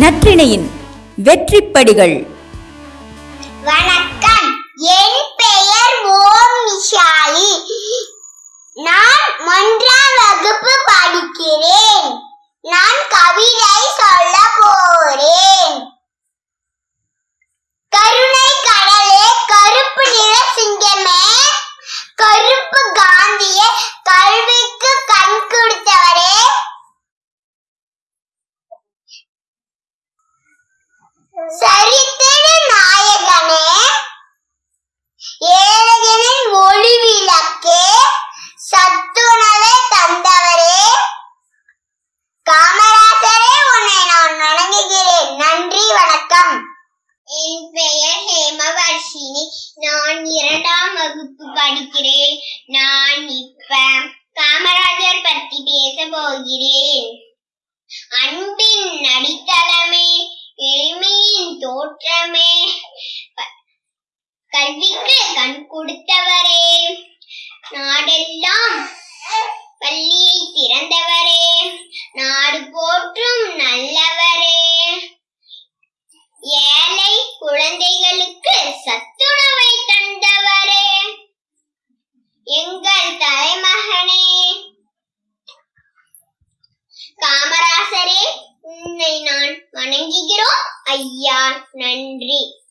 நற்றிணையின் வெற்றிப்படிகள். வணக்கம். என் பெயர் ஓம் விஷாலி நான் ஒன்றாம் வகுப்பு படிக்கிறேன். நான் கவிதை சரித்திர நாயகனே ஏழைகளின் ஒளி விளக்கே சத்துணவை தந்தவரே. காமராசரே உன்னை நான் வணங்குகிறேன். நன்றி வணக்கம். என் பெயர் ஹேமவர்ஷினி. நான் இரண்டாம் வகுப்பு படிக்கிறேன். நான் தோற்றமே. கல்விக்கு கண் கொடுத்தவரே. நாடெல்லாம் பள்ளியை திறந்தவரே. நாடு போற்றும் நல்லவரே. ஏழை குழந்தைகளுக்கு சத்துணவை தந்தவரே எங்கள் தலைமகனே காமராசரே உன்னை நான் வணங்குகிறோம். ஐயா நன்றி.